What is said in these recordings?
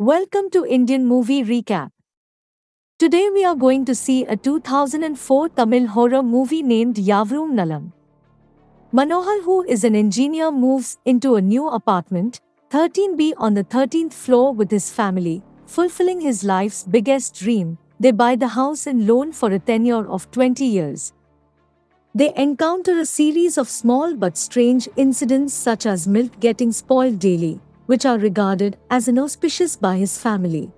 Welcome to Indian Movie Recap. Today we are going to see a 2004 Tamil horror movie named Yavarum Nalam. Manohar, who is an engineer, moves into a new apartment, 13B on the 13th floor with his family, fulfilling his life's biggest dream. They buy the house in loan for a tenure of 20 years. They encounter a series of small but strange incidents such as milk getting spoiled daily, which are regarded as inauspicious by his family.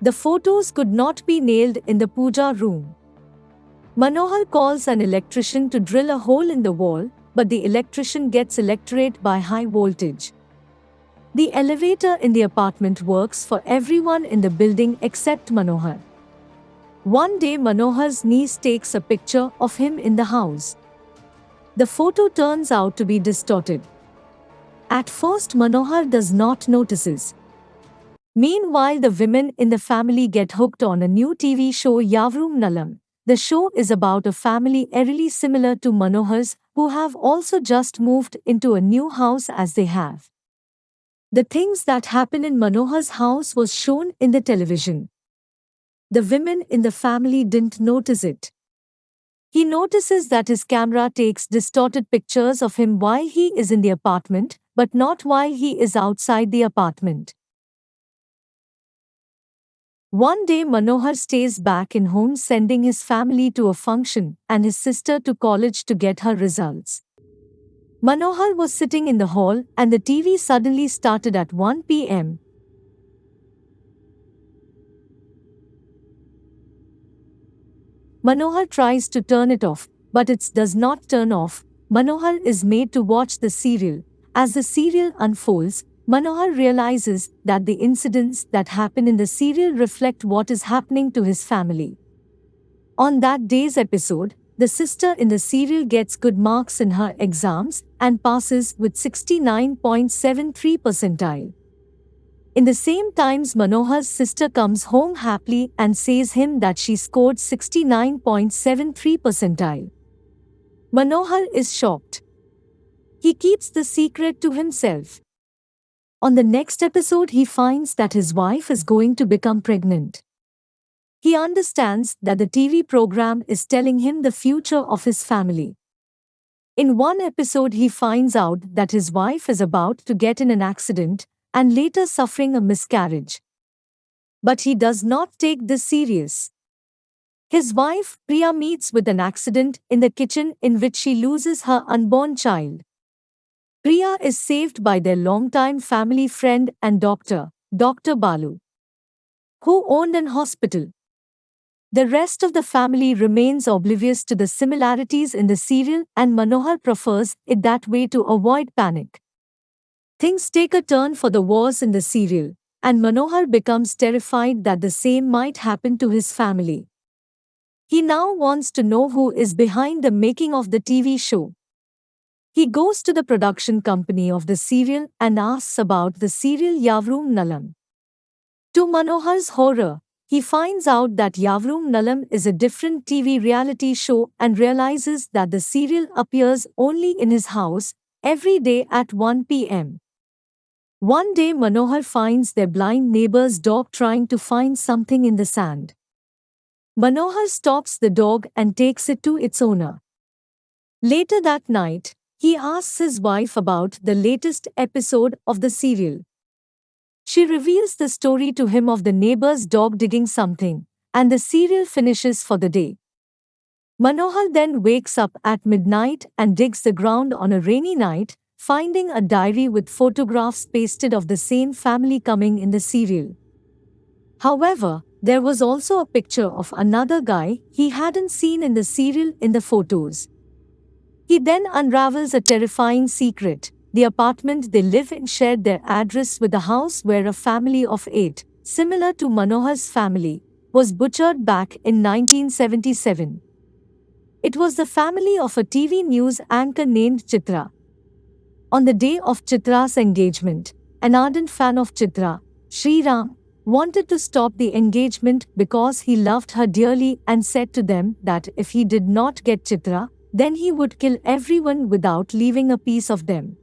The photos could not be nailed in the puja room. Manohar calls an electrician to drill a hole in the wall, but the electrician gets electrocuted by high voltage. The elevator in the apartment works for everyone in the building except Manohar. One day Manohar's niece takes a picture of him in the house. The photo turns out to be distorted. At first Manohar does not notices. Meanwhile the women in the family get hooked on a new TV show Yavarum Nalam. The show is about a family eerily similar to Manohar's who have also just moved into a new house as they have. The things that happen in Manohar's house was shown in the television. The women in the family didn't notice it. He notices that his camera takes distorted pictures of him while he is in the apartment, but not while he is outside the apartment. One day Manohar stays back in home sending his family to a function and his sister to college to get her results. Manohar was sitting in the hall and the TV suddenly started at 1 pm. Manohar tries to turn it off, but it does not turn off. Manohar is made to watch the serial. As the serial unfolds, Manohar realizes that the incidents that happen in the serial reflect what is happening to his family. On that day's episode, the sister in the serial gets good marks in her exams and passes with 69.73 percentile. In the same times Manohar's sister comes home happily and says him that she scored 69.73 percentile. Manohar is shocked. He keeps the secret to himself. On the next episode, he finds that his wife is going to become pregnant. He understands that the TV program is telling him the future of his family. In one episode, he finds out that his wife is about to get in an accident and later suffering a miscarriage. But he does not take this serious. His wife, Priya, meets with an accident in the kitchen in which she loses her unborn child. Priya is saved by their longtime family friend and doctor, Dr. Balu, who owned an hospital. The rest of the family remains oblivious to the similarities in the serial and Manohar prefers it that way to avoid panic. Things take a turn for the worse in the serial, and Manohar becomes terrified that the same might happen to his family. He now wants to know who is behind the making of the TV show. He goes to the production company of the serial and asks about the serial Yavarum Nalam. To Manohar's horror, he finds out that Yavarum Nalam is a different TV reality show and realizes that the serial appears only in his house every day at 1 pm. One day Manohar finds their blind neighbor's dog trying to find something in the sand. Manohar stops the dog and takes it to its owner. Later that night, he asks his wife about the latest episode of the serial. She reveals the story to him of the neighbor's dog digging something, and the serial finishes for the day. Manohar then wakes up at midnight and digs the ground on a rainy night, finding a diary with photographs pasted of the same family coming in the serial. However, there was also a picture of another guy he hadn't seen in the serial in the photos. He then unravels a terrifying secret. The apartment they live in shared their address with the house where a family of eight, similar to Manohar's family, was butchered back in 1977. It was the family of a TV news anchor named Chitra. On the day of Chitra's engagement, an ardent fan of Chitra, Sri Ram, wanted to stop the engagement because he loved her dearly and said to them that if he did not get Chitra, then he would kill everyone without leaving a piece of them.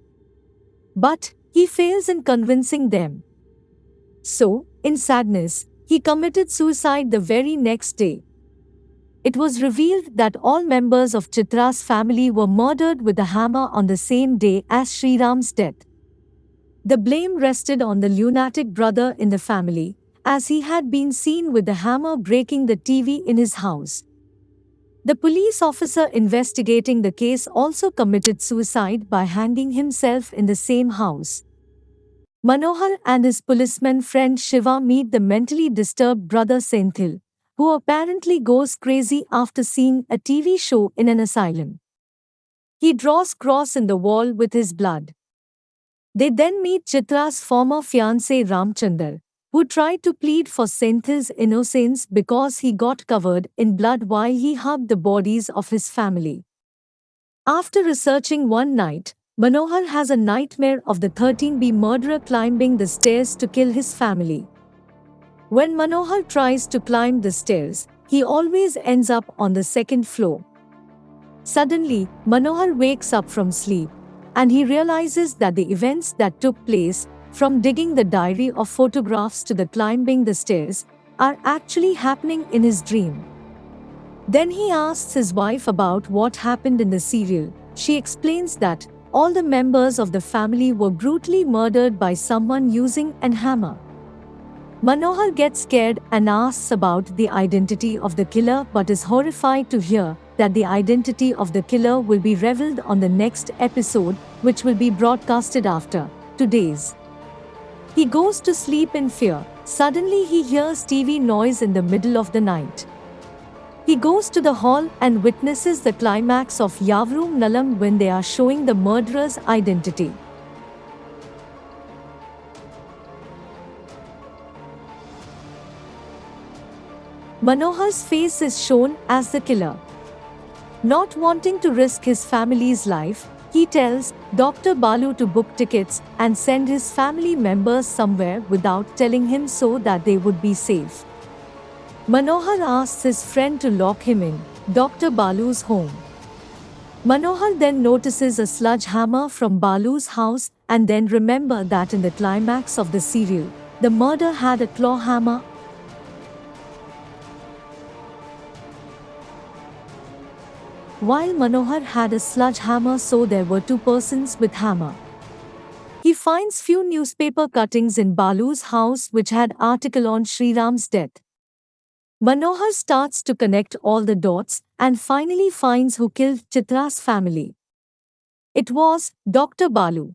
But he fails in convincing them. So, in sadness, he committed suicide the very next day. It was revealed that all members of Chitra's family were murdered with a hammer on the same day as Sriram's death. The blame rested on the lunatic brother in the family, as he had been seen with the hammer breaking the TV in his house. The police officer investigating the case also committed suicide by hanging himself in the same house. Manohar and his policeman friend Shiva meet the mentally disturbed brother Senthil, who apparently goes crazy after seeing a TV show in an asylum. He draws cross in the wall with his blood. They then meet Chitra's former fiancé Ramchandar, who tried to plead for Senthil's innocence because he got covered in blood while he hugged the bodies of his family. After researching one night, Manohar has a nightmare of the 13B murderer climbing the stairs to kill his family. When Manohar tries to climb the stairs, he always ends up on the second floor. Suddenly, Manohar wakes up from sleep and he realizes that the events that took place, from digging the diary of photographs to the climbing the stairs, are actually happening in his dream. Then he asks his wife about what happened in the serial. She explains that all the members of the family were brutally murdered by someone using an hammer. Manohar gets scared and asks about the identity of the killer but is horrified to hear that the identity of the killer will be revealed on the next episode, which will be broadcasted after today's. He goes to sleep in fear. Suddenly, he hears TV noise in the middle of the night. He goes to the hall and witnesses the climax of Yavarum Nalam when they are showing the murderer's identity. Manohar's face is shown as the killer. Not wanting to risk his family's life, he tells Dr. Balu to book tickets and send his family members somewhere without telling him so that they would be safe. Manohar asks his friend to lock him in Dr. Balu's home. Manohar then notices a sludge hammer from Balu's house and then remember that in the climax of the serial, the murder had a claw hammer While Manohar had a sludge hammer so there were two persons with hammer. He finds few newspaper cuttings in Balu's house which had article on Sriram's death. Manohar starts to connect all the dots and finally finds who killed Chitra's family. It was Dr. Balu.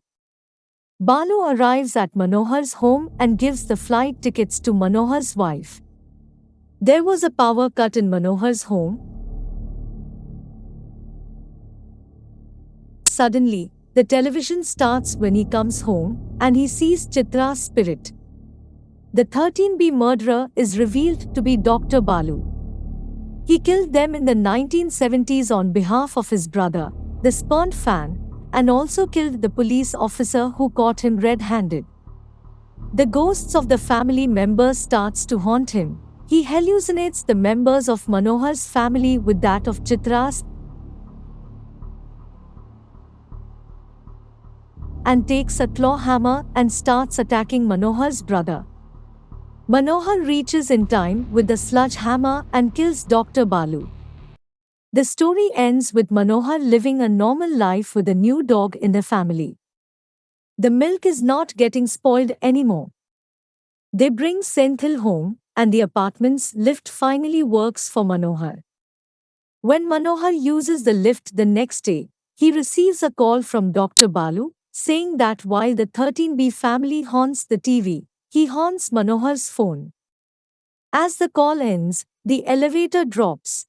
Balu arrives at Manohar's home and gives the flight tickets to Manohar's wife. There was a power cut in Manohar's home, Suddenly, the television starts when he comes home and he sees Chitra's spirit. The 13B murderer is revealed to be Dr. Balu. He killed them in the 1970s on behalf of his brother, the spurned fan, and also killed the police officer who caught him red-handed. The ghosts of the family members starts to haunt him. He hallucinates the members of Manohar's family with that of Chitra's and takes a claw hammer and starts attacking Manohar's brother. Manohar reaches in time with the sludge hammer and kills Dr. Balu. The story ends with Manohar living a normal life with a new dog in the family. The milk is not getting spoiled anymore. They bring Senthil home, and the apartment's lift finally works for Manohar. When Manohar uses the lift the next day, he receives a call from Dr. Balu, saying that while the 13B family haunts the TV, he haunts Manohar's phone. As the call ends, the elevator drops.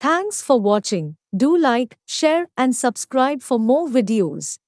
Thanks for watching. Do like, share and subscribe for more videos.